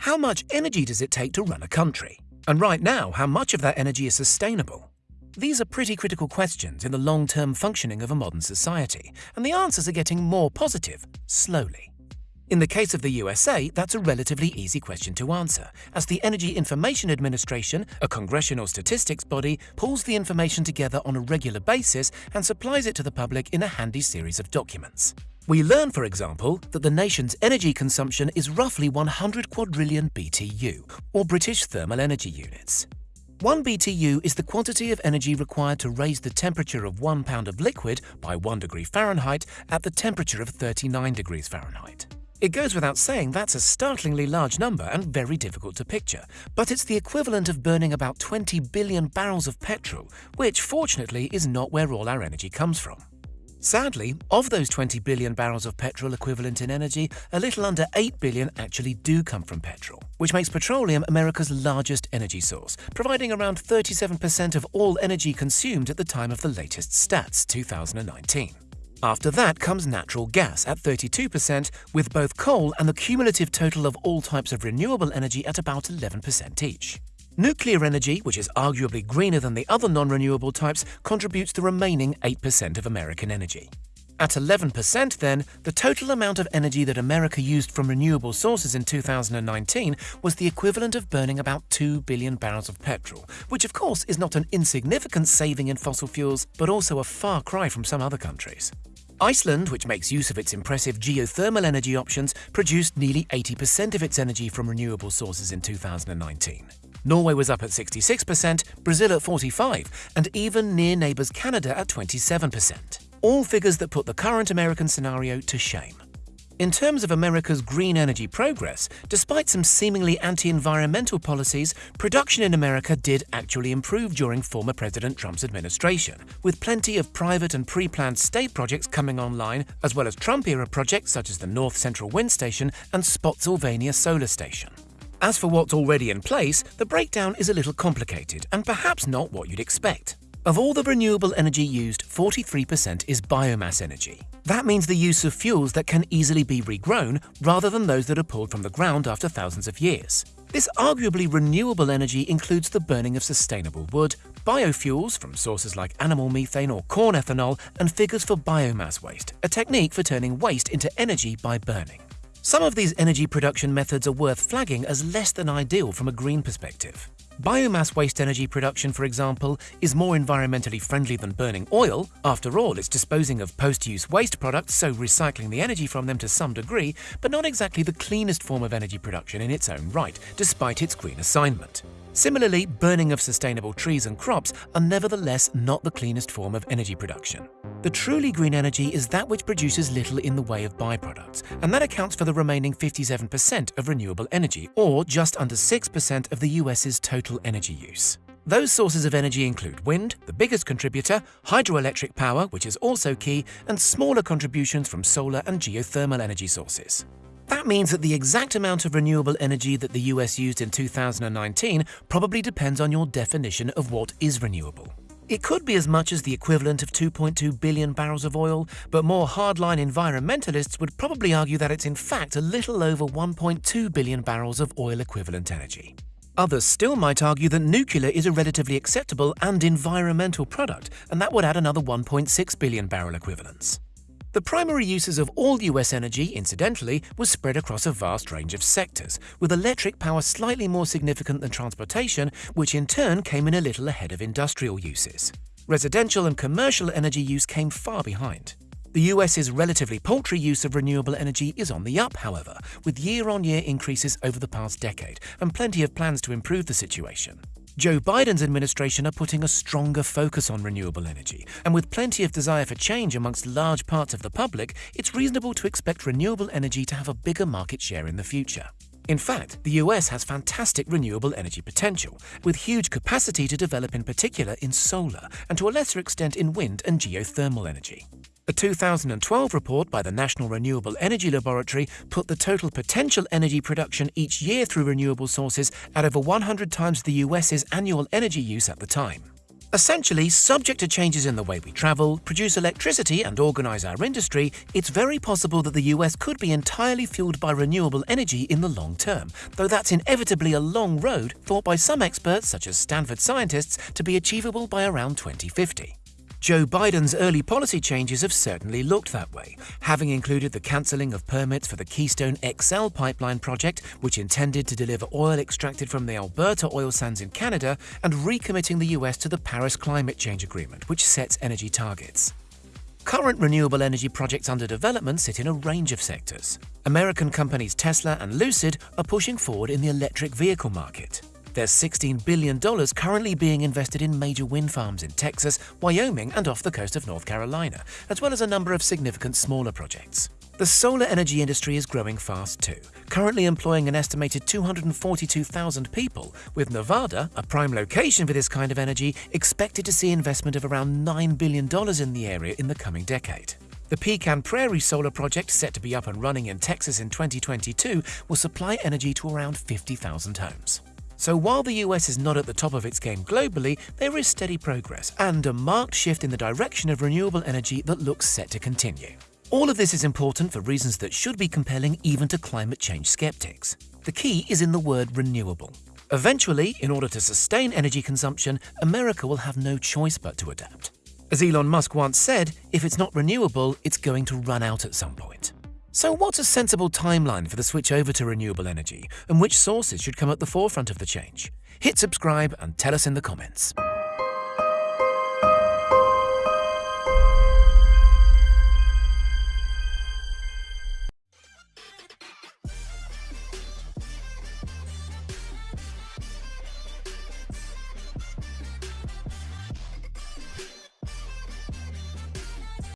How much energy does it take to run a country? And right now, how much of that energy is sustainable? These are pretty critical questions in the long-term functioning of a modern society, and the answers are getting more positive, slowly. In the case of the USA, that's a relatively easy question to answer, as the Energy Information Administration, a congressional statistics body, pulls the information together on a regular basis and supplies it to the public in a handy series of documents. We learn, for example, that the nation's energy consumption is roughly 100 quadrillion BTU, or British thermal energy units. 1 BTU is the quantity of energy required to raise the temperature of 1 pound of liquid by 1 degree Fahrenheit at the temperature of 39 degrees Fahrenheit. It goes without saying that's a startlingly large number and very difficult to picture, but it's the equivalent of burning about 20 billion barrels of petrol, which fortunately is not where all our energy comes from. Sadly, of those 20 billion barrels of petrol equivalent in energy, a little under 8 billion actually do come from petrol, which makes petroleum America's largest energy source, providing around 37% of all energy consumed at the time of the latest stats, 2019. After that comes natural gas at 32%, with both coal and the cumulative total of all types of renewable energy at about 11% each. Nuclear energy, which is arguably greener than the other non-renewable types, contributes the remaining 8% of American energy. At 11% then, the total amount of energy that America used from renewable sources in 2019 was the equivalent of burning about 2 billion barrels of petrol, which of course is not an insignificant saving in fossil fuels, but also a far cry from some other countries. Iceland, which makes use of its impressive geothermal energy options, produced nearly 80% of its energy from renewable sources in 2019. Norway was up at 66%, Brazil at 45 and even near neighbours Canada at 27%. All figures that put the current American scenario to shame. In terms of America's green energy progress, despite some seemingly anti-environmental policies, production in America did actually improve during former President Trump's administration, with plenty of private and pre-planned state projects coming online, as well as Trump-era projects such as the North Central Wind Station and Spotsylvania Solar Station. As for what's already in place, the breakdown is a little complicated and perhaps not what you'd expect. Of all the renewable energy used, 43% is biomass energy. That means the use of fuels that can easily be regrown rather than those that are pulled from the ground after thousands of years. This arguably renewable energy includes the burning of sustainable wood, biofuels from sources like animal methane or corn ethanol, and figures for biomass waste, a technique for turning waste into energy by burning. Some of these energy production methods are worth flagging as less than ideal from a green perspective. Biomass waste energy production, for example, is more environmentally friendly than burning oil. After all, it's disposing of post-use waste products, so recycling the energy from them to some degree, but not exactly the cleanest form of energy production in its own right, despite its green assignment. Similarly, burning of sustainable trees and crops are nevertheless not the cleanest form of energy production. The truly green energy is that which produces little in the way of byproducts, and that accounts for the remaining 57% of renewable energy, or just under 6% of the US's total energy use. Those sources of energy include wind, the biggest contributor, hydroelectric power, which is also key, and smaller contributions from solar and geothermal energy sources. That means that the exact amount of renewable energy that the US used in 2019 probably depends on your definition of what is renewable. It could be as much as the equivalent of 2.2 billion barrels of oil, but more hardline environmentalists would probably argue that it's in fact a little over 1.2 billion barrels of oil equivalent energy. Others still might argue that nuclear is a relatively acceptable and environmental product, and that would add another 1.6 billion barrel equivalents. The primary uses of all US energy, incidentally, was spread across a vast range of sectors, with electric power slightly more significant than transportation, which in turn came in a little ahead of industrial uses. Residential and commercial energy use came far behind. The US's relatively paltry use of renewable energy is on the up, however, with year-on-year -year increases over the past decade and plenty of plans to improve the situation. Joe Biden's administration are putting a stronger focus on renewable energy, and with plenty of desire for change amongst large parts of the public, it's reasonable to expect renewable energy to have a bigger market share in the future. In fact, the US has fantastic renewable energy potential, with huge capacity to develop in particular in solar and to a lesser extent in wind and geothermal energy. A 2012 report by the National Renewable Energy Laboratory put the total potential energy production each year through renewable sources at over 100 times the US's annual energy use at the time. Essentially, subject to changes in the way we travel, produce electricity and organise our industry, it's very possible that the US could be entirely fueled by renewable energy in the long term, though that's inevitably a long road thought by some experts, such as Stanford scientists, to be achievable by around 2050. Joe Biden's early policy changes have certainly looked that way, having included the cancelling of permits for the Keystone XL pipeline project, which intended to deliver oil extracted from the Alberta oil sands in Canada, and recommitting the US to the Paris Climate Change Agreement, which sets energy targets. Current renewable energy projects under development sit in a range of sectors. American companies Tesla and Lucid are pushing forward in the electric vehicle market. There's $16 billion currently being invested in major wind farms in Texas, Wyoming and off the coast of North Carolina, as well as a number of significant smaller projects. The solar energy industry is growing fast too, currently employing an estimated 242,000 people, with Nevada, a prime location for this kind of energy, expected to see investment of around $9 billion in the area in the coming decade. The Pecan Prairie solar project, set to be up and running in Texas in 2022, will supply energy to around 50,000 homes. So while the US is not at the top of its game globally, there is steady progress and a marked shift in the direction of renewable energy that looks set to continue. All of this is important for reasons that should be compelling even to climate change skeptics. The key is in the word renewable. Eventually, in order to sustain energy consumption, America will have no choice but to adapt. As Elon Musk once said, if it's not renewable, it's going to run out at some point. So what's a sensible timeline for the switch over to renewable energy, and which sources should come at the forefront of the change? Hit subscribe and tell us in the comments.